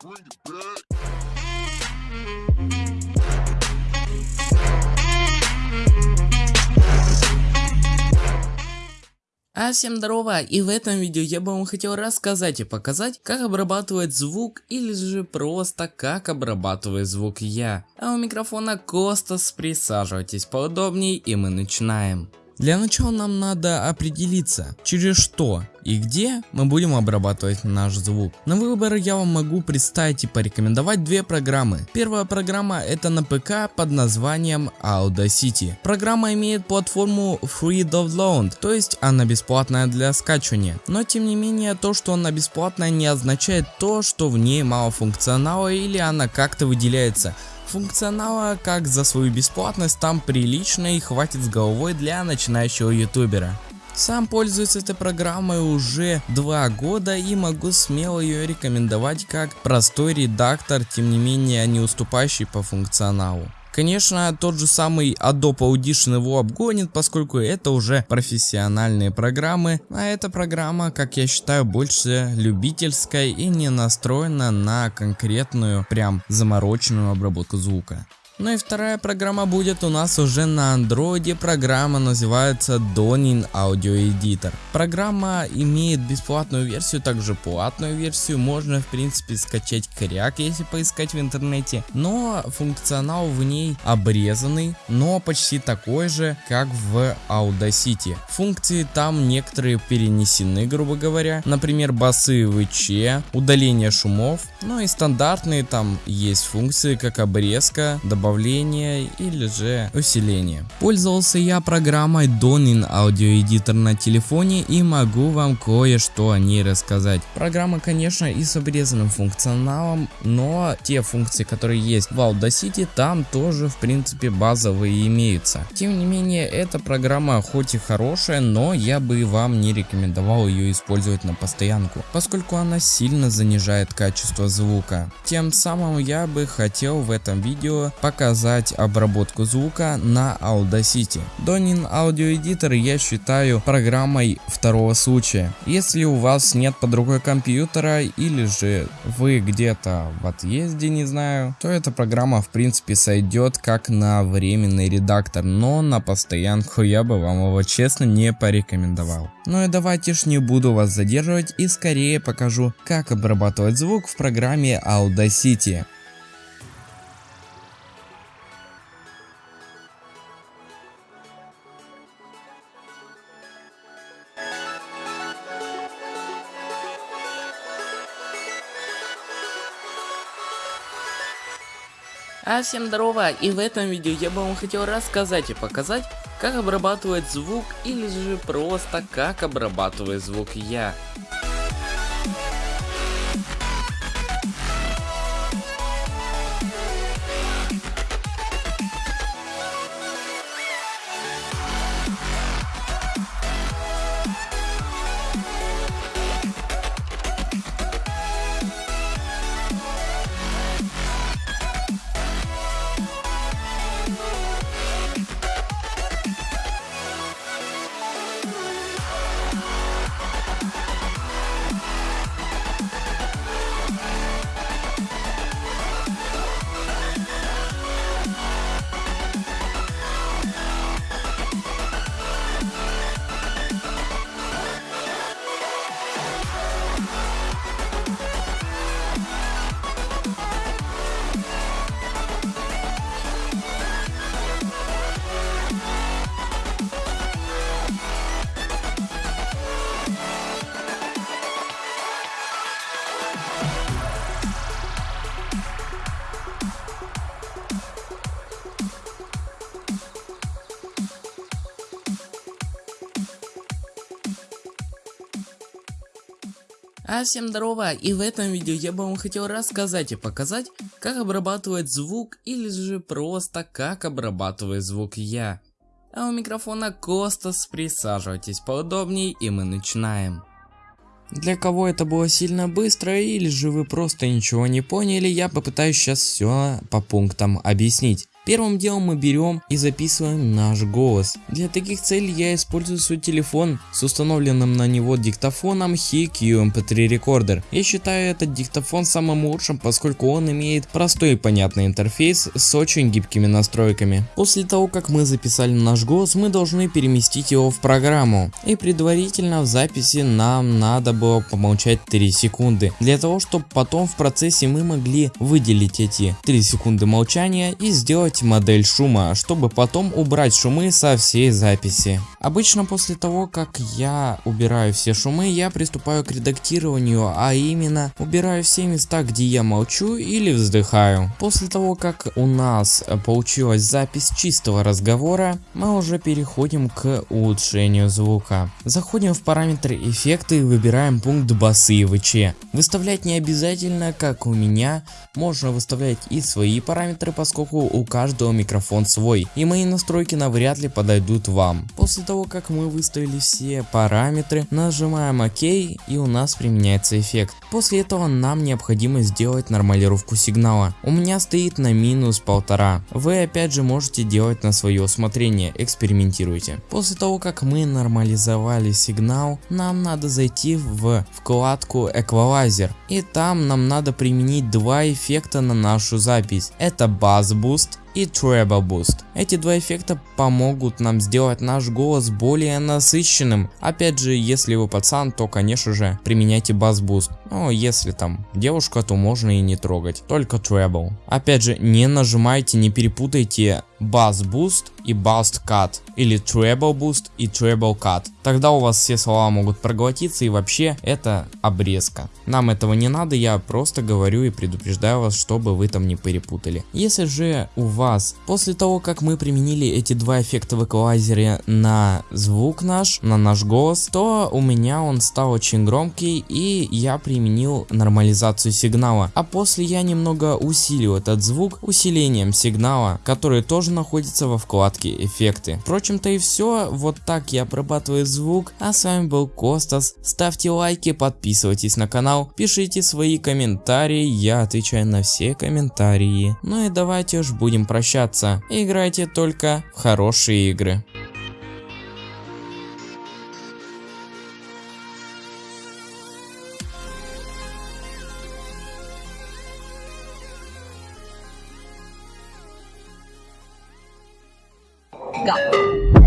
Bring it back. А всем здорово, и в этом видео я бы вам хотел рассказать и показать, как обрабатывать звук или же просто как обрабатывает звук я. А у микрофона Костас, присаживайтесь поудобнее и мы начинаем. Для начала нам надо определиться, через что и где мы будем обрабатывать наш звук. На выбор я вам могу представить и порекомендовать две программы. Первая программа это на ПК под названием Audacity. Программа имеет платформу Free Download, то есть она бесплатная для скачивания. Но тем не менее то, что она бесплатная не означает то, что в ней мало функционала или она как-то выделяется. Функционала, как за свою бесплатность, там прилично и хватит с головой для начинающего ютубера. Сам пользуюсь этой программой уже два года и могу смело ее рекомендовать как простой редактор, тем не менее не уступающий по функционалу. Конечно, тот же самый Adobe Audition его обгонит, поскольку это уже профессиональные программы, а эта программа, как я считаю, больше любительская и не настроена на конкретную, прям замороченную обработку звука. Ну и вторая программа будет у нас уже на андроиде, программа называется Donin Audio Editor. Программа имеет бесплатную версию, также платную версию, можно в принципе скачать кряк, если поискать в интернете, но функционал в ней обрезанный, но почти такой же, как в Audacity. Функции там некоторые перенесены, грубо говоря, например басы ВЧ, удаление шумов, ну и стандартные там есть функции, как обрезка, добавление добавление или же усиление. Пользовался я программой Donin Audio Editor на телефоне и могу вам кое-что о ней рассказать. Программа конечно и с обрезанным функционалом, но те функции, которые есть в Audacity, там тоже в принципе базовые имеются. Тем не менее, эта программа хоть и хорошая, но я бы вам не рекомендовал ее использовать на постоянку, поскольку она сильно занижает качество звука. Тем самым я бы хотел в этом видео показать показать обработку звука на Audacity. Donin Audio Editor я считаю программой второго случая. Если у вас нет под рукой компьютера или же вы где-то в отъезде, не знаю, то эта программа в принципе сойдет как на временный редактор, но на постоянку я бы вам его честно не порекомендовал. Ну и давайте ж не буду вас задерживать и скорее покажу, как обрабатывать звук в программе Audacity. А всем здорово, и в этом видео я бы вам хотел рассказать и показать, как обрабатывать звук или же просто как обрабатывает звук я. А всем здорово, и в этом видео я бы вам хотел рассказать и показать, как обрабатывать звук или же просто как обрабатывает звук я. А у микрофона Костас, присаживайтесь поудобнее и мы начинаем. Для кого это было сильно быстро или же вы просто ничего не поняли, я попытаюсь сейчас все по пунктам объяснить. Первым делом мы берем и записываем наш голос. Для таких целей я использую свой телефон с установленным на него диктофоном HiQ MP3 Recorder. Я считаю этот диктофон самым лучшим, поскольку он имеет простой и понятный интерфейс с очень гибкими настройками. После того, как мы записали наш голос, мы должны переместить его в программу. И предварительно в записи нам надо было помолчать 3 секунды, для того, чтобы потом в процессе мы могли выделить эти 3 секунды молчания и сделать модель шума, чтобы потом убрать шумы со всей записи. Обычно после того, как я убираю все шумы, я приступаю к редактированию, а именно убираю все места, где я молчу или вздыхаю. После того, как у нас получилась запись чистого разговора, мы уже переходим к улучшению звука. Заходим в параметры эффекты и выбираем пункт басы и ВЧ. Выставлять не обязательно, как у меня, можно выставлять и свои параметры, поскольку у каждого микрофон свой, и мои настройки навряд ли подойдут вам. После того, как мы выставили все параметры, нажимаем ОК и у нас применяется эффект. После этого нам необходимо сделать нормалировку сигнала. У меня стоит на минус полтора. Вы опять же можете делать на свое усмотрение, экспериментируйте. После того, как мы нормализовали сигнал, нам надо зайти в вкладку Equalizer. И там нам надо применить два эффекта на нашу запись. Это Bass Boost и Treble Boost. Эти два эффекта помогут нам сделать наш голос более насыщенным. Опять же, если вы пацан, то конечно же применяйте Bass Boost. Но если там девушка, то можно и не трогать, только Treble. Опять же, не нажимайте, не перепутайте Bass Boost и Boost Cut или Treble Boost и Treble Cut. Тогда у вас все слова могут проглотиться и вообще это обрезка. Нам этого не надо, я просто говорю и предупреждаю вас, чтобы вы там не перепутали. Если же у вас после того, как мы применили эти два эффекта в эквалайзере на звук наш, на наш голос, то у меня он стал очень громкий и я применил нормализацию сигнала. А после я немного усилил этот звук усилением сигнала, который тоже находится во вкладке эффекты. Впрочем-то и все, вот так я обрабатываю звук, а с вами был Костас, ставьте лайки, подписывайтесь на канал, пишите свои комментарии, я отвечаю на все комментарии. Ну и давайте уж будем прощаться, играйте только в хорошие игры. 没。